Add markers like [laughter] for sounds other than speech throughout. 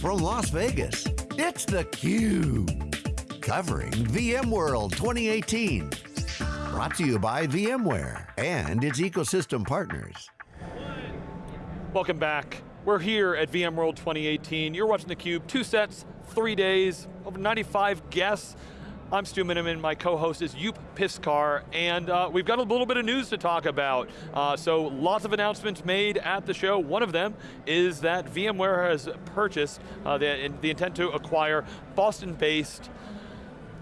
from Las Vegas, it's theCUBE. Covering VMworld 2018. Brought to you by VMware and its ecosystem partners. Welcome back. We're here at VMworld 2018. You're watching theCUBE, two sets, three days, over 95 guests. I'm Stu Miniman, my co-host is Joep Piscaer, and uh, we've got a little bit of news to talk about. Uh, so lots of announcements made at the show. One of them is that VMware has purchased uh, the, the intent to acquire Boston-based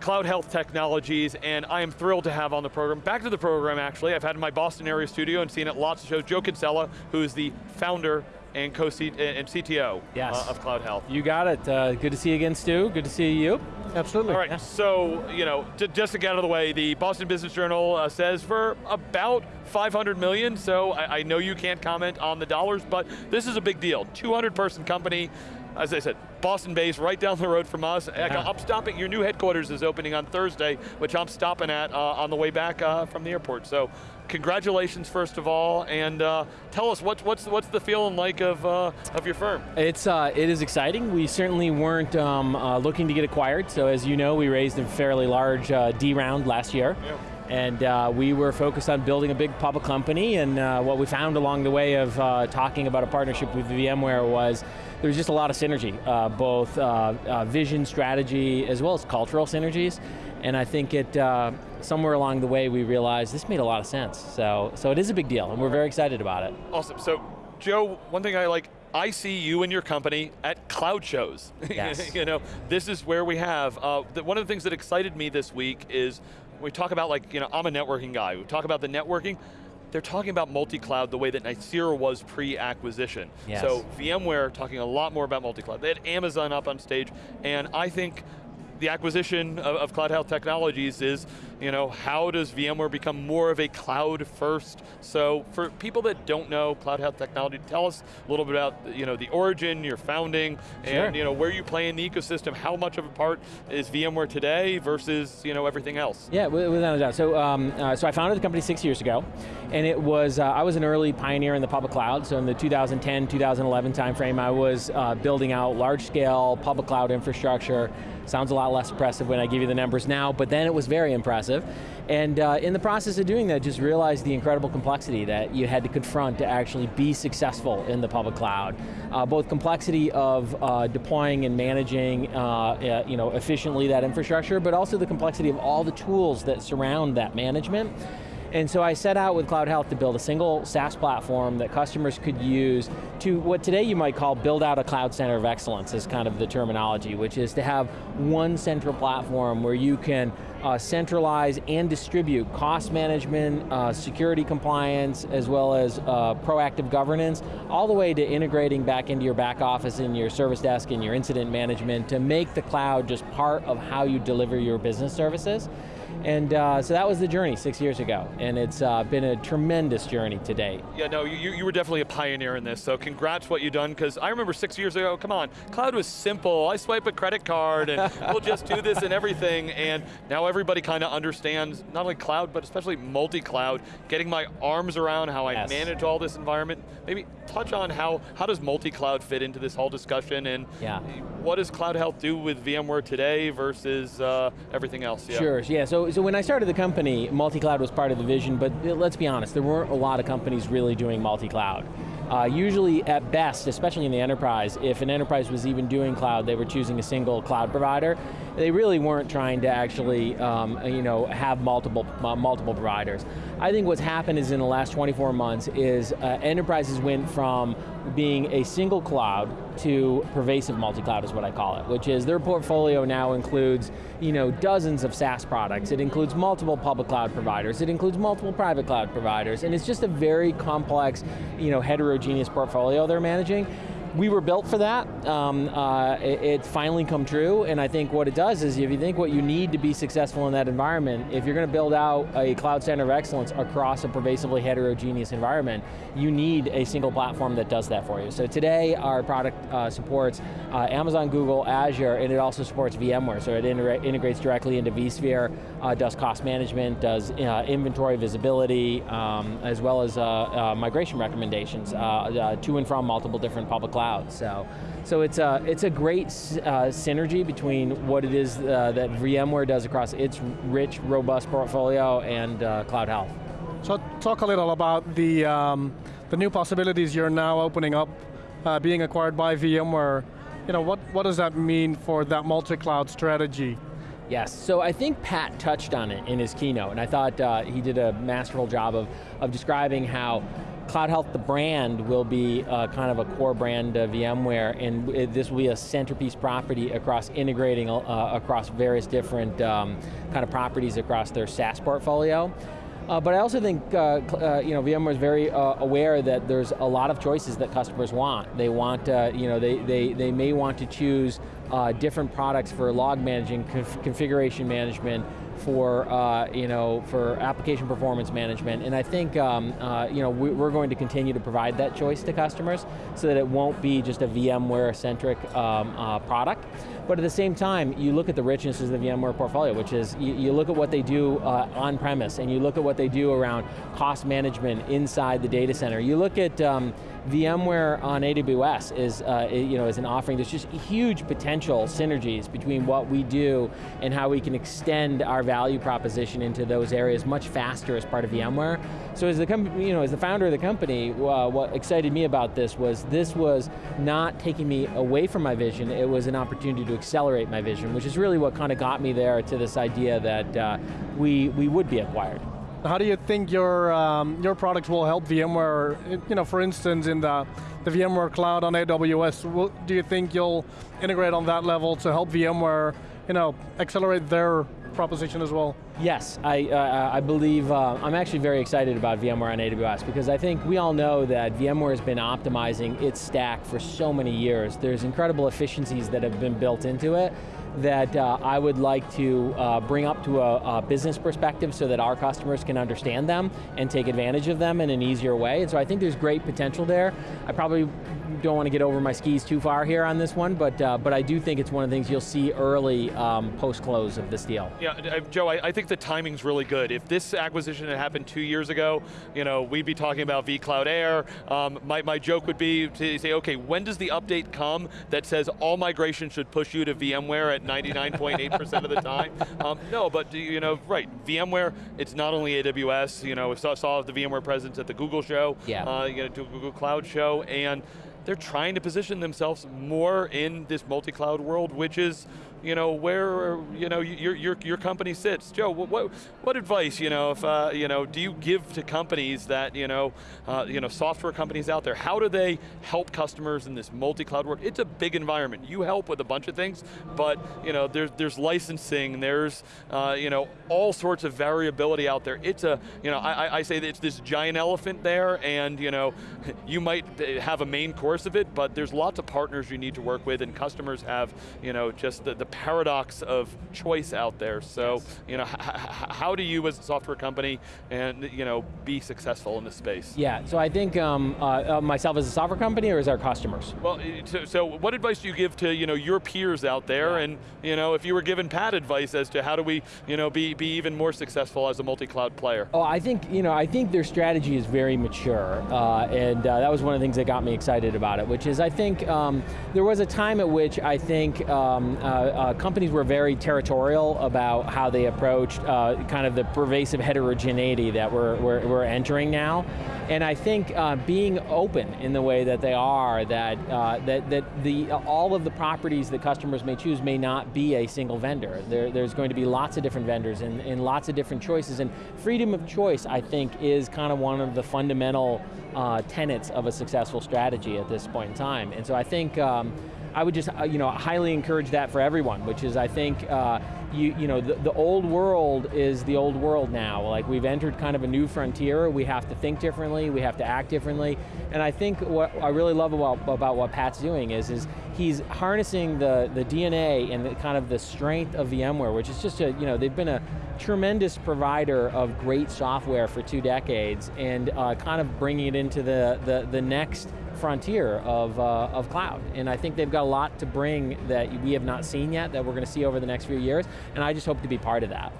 Cloud Health Technologies, and I am thrilled to have on the program, back to the program actually, I've had in my Boston area studio and seen it lots of shows, Joe Kinsella, who is the founder and co-and CTO yes. uh, of Cloud Health. You got it. Uh, good to see you again, Stu. Good to see you. Absolutely. All right, yeah. so, you know, to, just to get out of the way, the Boston Business Journal uh, says for about 500 million, so I, I know you can't comment on the dollars, but this is a big deal. 200 person company, as I said, Boston based, right down the road from us. Yeah. I'm stopping, your new headquarters is opening on Thursday, which I'm stopping at uh, on the way back uh, from the airport. So congratulations first of all, and uh, tell us what's, what's, what's the feeling like of, uh, of your firm? It's, uh, it is exciting. We certainly weren't um, uh, looking to get acquired, so as you know, we raised a fairly large D round last year. Yeah. And uh, we were focused on building a big public company, and uh, what we found along the way of uh, talking about a partnership with VMware was there's just a lot of synergy, uh, both uh, uh, vision, strategy, as well as cultural synergies. And I think it, somewhere along the way we realized this made a lot of sense. So, so it is a big deal, and we're very excited about it. Awesome, so Joe, one thing I like, I see you and your company at cloud shows. [laughs] Yes. you know, this is where we have, uh, the, one of the things that excited me this week is we talk about like, you know, I'm a networking guy, we talk about the networking, they're talking about multi-cloud the way that Nicira was pre-acquisition. Yes. So VMware talking a lot more about multi-cloud. They had Amazon up on stage, and I think the acquisition of, of, Cloud Health Technologies is, you know, how does VMware become more of a cloud first? So for people that don't know Cloud Health Technology, tell us a little bit about, you know, the origin, your founding, sure. and you know, where you play in the ecosystem, how much of a part is VMware today versus, you know, everything else? Yeah, without a doubt. So, um, uh, so I founded the company six years ago, and it was, uh, I was an early pioneer in the public cloud, so in the 2010, 2011 timeframe, I was uh, building out large scale public cloud infrastructure, sounds a lot less impressive when I give you the numbers now, but then it was very impressive. And uh, in the process of doing that, just realized the incredible complexity that you had to confront to actually be successful in the public cloud. Uh, both complexity of uh, deploying and managing uh, uh, you know, efficiently that infrastructure, but also the complexity of all the tools that surround that management. And so I set out with Cloud Health to build a single SaaS platform that customers could use to what today you might call build out a cloud center of excellence is kind of the terminology, which is to have one central platform where you can uh, centralize and distribute cost management, uh, security compliance, as well as uh, proactive governance, all the way to integrating back into your back office and your service desk and your incident management to make the cloud just part of how you deliver your business services. And uh, so that was the journey six years ago, and it's uh, been a tremendous journey to date. Yeah, no, you, you were definitely a pioneer in this, so congrats what you've done, because I remember six years ago, come on, cloud was simple, I swipe a credit card, and we'll just do this and everything, and now everybody kind of understands, not only cloud, but especially multi-cloud, getting my arms around how I yes. manage all this environment. Maybe touch on how, how does multi-cloud fit into this whole discussion, and yeah. what does Cloud Health do with VMware today versus uh, everything else? Yeah. Sure, yeah, so so when I started the company, multi-cloud was part of the vision, but let's be honest, there weren't a lot of companies really doing multi-cloud. Uh, usually at best, especially in the enterprise, if an enterprise was even doing cloud, they were choosing a single cloud provider. They really weren't trying to actually um, you know, have multiple, uh, multiple providers. I think what's happened is in the last 24 months is uh, enterprises went from being a single cloud to pervasive multi-cloud is what I call it, which is their portfolio now includes you know, dozens of SaaS products. It includes multiple public cloud providers. It includes multiple private cloud providers. And it's just a very complex, you know, heterogeneous portfolio they're managing we were built for that. Um, uh, it, it's finally come true, and I think what it does is if you think what you need to be successful in that environment, if you're going to build out a cloud center of excellence across a pervasively heterogeneous environment, you need a single platform that does that for you. So today, our product uh, supports uh, Amazon, Google, Azure, and it also supports VMware, so it integrates directly into vSphere, uh, does cost management, does uh, inventory visibility, um, as well as uh, migration recommendations to and from multiple different public cloud cloud. So, so it's a, it's a great uh, synergy between what it is uh, that VMware does across its rich, robust portfolio and uh, Cloud Health. So talk a little about the, um, the new possibilities you're now opening up, uh, being acquired by VMware. You know, what, what does that mean for that multi-cloud strategy? Yes, so I think Pat touched on it in his keynote, and I thought uh, he did a masterful job of, of describing how Cloud Health, the brand, will be uh, kind of a core brand of VMware, and this will be a centerpiece property across integrating uh, across various different um, kind of properties across their SaaS portfolio. Uh, but I also think uh, uh, you know VMware is very uh, aware that there's a lot of choices that customers want. They want uh, you know they they they may want to choose uh, different products for log managing, conf configuration management, for uh, you know for application performance management, and I think um, uh, you know we, are going to continue to provide that choice to customers so that it won't be just a VMware centric um, uh, product. But at the same time, you look at the richness of the VMware portfolio, which is you, you look at what they do uh, on premise, and you look at what they do around cost management inside the data center. You look at um, VMware on AWS is, uh, you know, is an offering, there's just huge potential synergies between what we do and how we can extend our value proposition into those areas much faster as part of VMware. So as the, company, you know, as the founder of the company, uh, what excited me about this was this was not taking me away from my vision, it was an opportunity to accelerate my vision, which is really what kind of got me there to this idea that uh, we, we would be acquired. How do you think your um, your products will help VMware? You know, for instance, in the the VMware cloud on AWS, do you think you'll integrate on that level to help VMware, you know, accelerate their proposition as well? Yes, I, uh, I believe, uh, I'm actually very excited about VMware on AWS because I think we all know that VMware has been optimizing its stack for so many years. There's incredible efficiencies that have been built into it that uh, I would like to uh, bring up to a, a, business perspective so that our customers can understand them and take advantage of them in an easier way. And so I think there's great potential there. I probably don't want to get over my skis too far here on this one, but uh, but I do think it's one of the things you'll see early um, post-close of this deal. Yeah, Joe, I, I, think the timing's really good. If this acquisition had happened two years ago, you know, we'd be talking about vCloud Air. Um, my, my joke would be to say, okay, when does the update come that says all migration should push you to VMware at 99.8% of the time? Um, no, but you know, right, VMware, it's not only AWS, you know, we saw, saw the VMware presence at the Google show, yeah. uh, you know, to Google Cloud show, and they're trying to position themselves more in this multi-cloud world, which is you know, where you know your your your company sits. Joe, what what advice you know if uh, you know do you give to companies that you know uh, you know software companies out there? How do they help customers in this multi-cloud world? It's a big environment. You help with a bunch of things, but you know there's there's licensing, there's uh, you know all sorts of variability out there. It's a you know I, I say it's this giant elephant there, and you know you might have a main course of it, but there's lots of partners you need to work with, and customers have you know just the, the paradox of choice out there. So, yes. you know, [laughs] how do you as a software company and you know be successful in this space? Yeah, so I think um, uh, uh, myself as a software company or as our customers? Well, so, so, what advice do you give to you know your peers out there, yeah. and you know if you were given Pat advice as to how do we you know be be even more successful as a multi-cloud player? Oh, I think you know I think their strategy is very mature, uh, and uh, that was one of the things that got me excited about it, which is I think um, there was a time at which I think um, uh, uh, companies were very territorial about how they approached uh, kind of the pervasive heterogeneity that we're, we're, we're entering now. And I think uh, being open in the way that they are, that, uh, that, that the, all of the properties that customers may choose may not be a single vendor. There, there's going to be lots of different vendors and, and lots of different choices, and freedom of choice, I think, is kind of one of the fundamental uh, tenets of a successful strategy at this point in time. And so I think um, I would just uh, you know, highly encourage that for everyone, which is I think uh, you, you know, the, the, old world is the old world now. Like we've entered kind of a new frontier, we have to think differently, we have to act differently, and I think what I really love about, about what Pat's doing is, is he's harnessing the, the DNA and the, kind of the strength of VMware, which is just a, you know, they've been a tremendous provider of great software for two decades and uh, kind of bringing it into the, the, the next frontier of, uh, of cloud. And I think they've got a lot to bring that we have not seen yet, that we're going to see over the next few years, and I just hope to be part of that.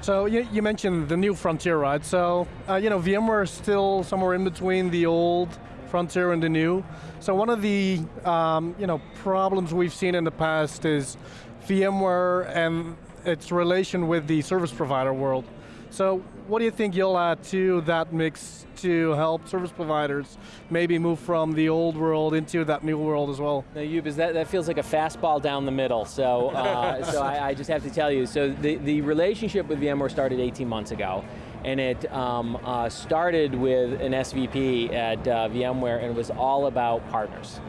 So you, you mentioned the new frontier, right? So, uh, you know, VMware is still somewhere in between the old frontier and the new. So one of the um, you know problems we've seen in the past is VMware and its relation with the service provider world. So what do you think you'll add to that mix to help service providers maybe move from the old world into that new world as well? Now, Joep, is that, that feels like a fastball down the middle, so, uh, [laughs] so I, I, just have to tell you. So the, the relationship with VMware started 18 months ago, and it um, uh, started with an SVP at uh, VMware, and it was all about partners.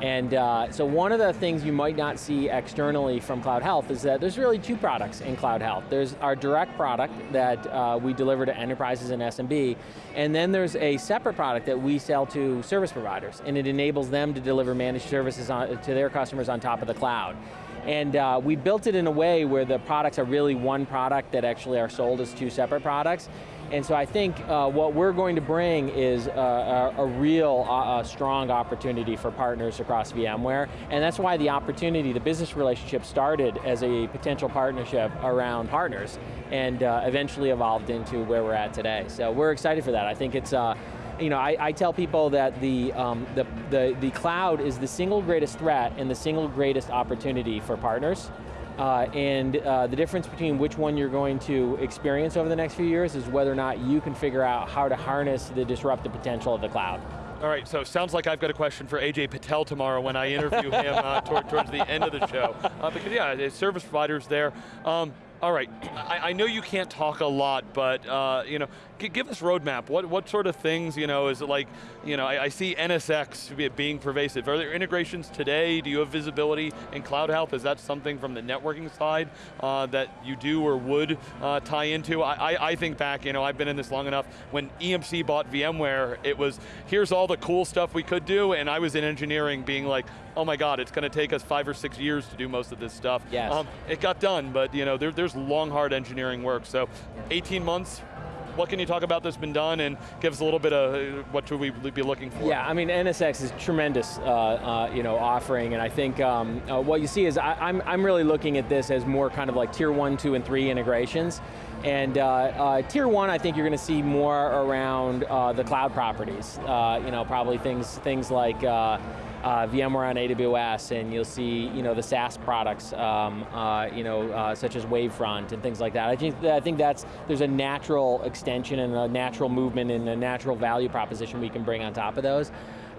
And uh, so one of the things you might not see externally from Cloud Health is that there's really two products in Cloud Health. There's our direct product that uh, we deliver to enterprises and SMB, and then there's a separate product that we sell to service providers, and it enables them to deliver managed services on, to their customers on top of the cloud. And uh, we built it in a way where the products are really one product that actually are sold as two separate products. And so I think uh, what we're going to bring is a, a, a real uh, a strong opportunity for partners across VMware, and that's why the opportunity, the business relationship started as a potential partnership around partners, and uh, eventually evolved into where we're at today. So we're excited for that. I think it's, uh, you know, I, I, tell people that the, um, the, the, the cloud is the single greatest threat and the single greatest opportunity for partners. Uh, and uh, the difference between which one you're going to experience over the next few years is whether or not you can figure out how to harness the disruptive potential of the cloud. All right, so sounds like I've got a question for Ajay Patel tomorrow when I interview him uh, toward, towards the end of the show. Uh, because yeah, service providers there. Um, all right, I, I, know you can't talk a lot, but uh, you know, give us roadmap. What what sort of things you know is it like? You know, I, I, see NSX being pervasive. Are there integrations today? Do you have visibility in Cloud Health? Is that something from the networking side uh, that you do or would uh, tie into? I, I, I think back, you know, I've been in this long enough. When EMC bought VMware, it was here's all the cool stuff we could do, and I was in engineering, being like, oh my god, it's going to take us five or six years to do most of this stuff. Yes. Um, it got done, but you know, there, there's long, hard engineering work. So 18 months, what can you talk about that's been done and give us a little bit of uh, what should we be looking for? Yeah, I mean NSX is tremendous uh, uh, you know, offering and I think um, uh, what you see is I, am I'm, I'm really looking at this as more kind of like tier one, two, and three integrations. And uh, uh, tier one, I think you're going to see more around the cloud properties. you know, probably things, things like uh, VMware on AWS, and you'll see you know the SaaS products, um, uh, you know uh, such as Wavefront and things like that. I think I think that's there's a natural extension and a natural movement and a natural value proposition we can bring on top of those.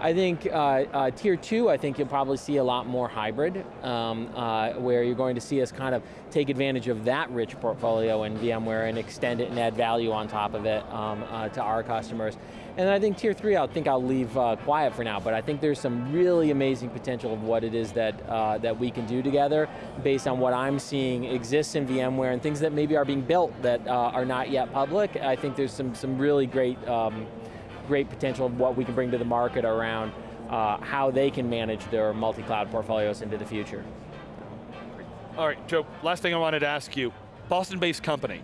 I think uh, uh, tier two, I think you'll probably see a lot more hybrid, um, uh, where you're going to see us kind of take advantage of that rich portfolio in VMware and extend it and add value on top of it um, uh, to our customers. And I think tier three, I think I'll leave uh, quiet for now, but I think there's some really amazing potential of what it is that, uh, that we can do together based on what I'm seeing exists in VMware and things that maybe are being built that are not yet public. I think there's some, some really great um, great potential of what we can bring to the market around uh, how they can manage their multi-cloud portfolios into the future. All right, Joe, last thing I wanted to ask you, Boston-based company.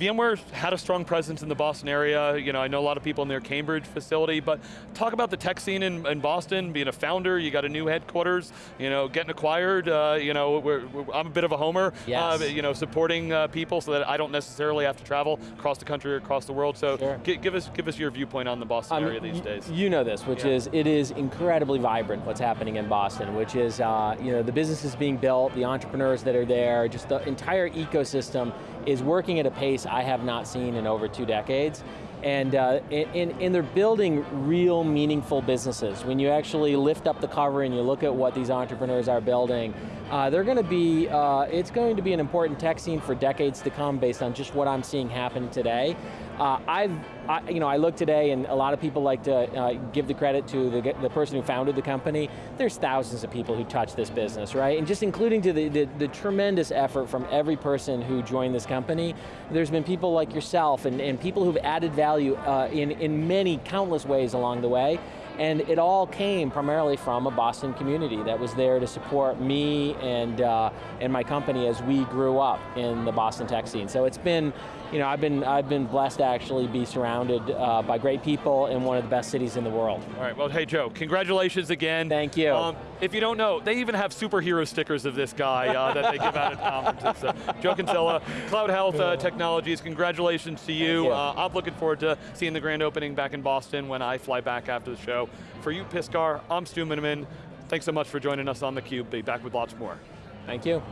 VMware had a strong presence in the Boston area. You know, I know a lot of people in their Cambridge facility, but talk about the tech scene in, in Boston, being a founder, you got a new headquarters, you know, getting acquired, uh, you know, we're, we're, I'm a bit of a homer, yes. uh, you know, supporting uh, people so that I don't necessarily have to travel across the country or across the world. So sure. give us give us your viewpoint on the Boston um, area these days. You know this, which yeah. is, it is incredibly vibrant what's happening in Boston, which is, uh, you know, the businesses being built, the entrepreneurs that are there, just the entire ecosystem is working at a pace I have not seen in over two decades. And, uh, and, and they're building real meaningful businesses. When you actually lift up the cover and you look at what these entrepreneurs are building, uh, they're going to be, uh, it's going to be an important tech scene for decades to come based on just what I'm seeing happen today. Uh, I've, I, you know, I look today and a lot of people like to uh, give the credit to the, the person who founded the company. There's thousands of people who touch this business, right? And just including to the, the, the tremendous effort from every person who joined this company. There's been people like yourself and, and people who've added value uh, in, in many countless ways along the way. And it all came primarily from a Boston community that was there to support me and, uh, and my company as we grew up in the Boston tech scene. So it's been, you know, I've been, I've been blessed to actually be surrounded uh, by great people in one of the best cities in the world. All right, well, hey Joe, congratulations again. Thank you. Um, if you don't know, they even have superhero stickers of this guy uh, that they give out at conferences. So, Joe Kinsella, Cloud Health uh, Technologies, congratulations to you. you. Uh, I'm looking forward to seeing the grand opening back in Boston when I fly back after the show. For Joep, Piscaer, I'm Stu Miniman. Thanks so much for joining us on theCUBE. Be back with lots more. Thank you.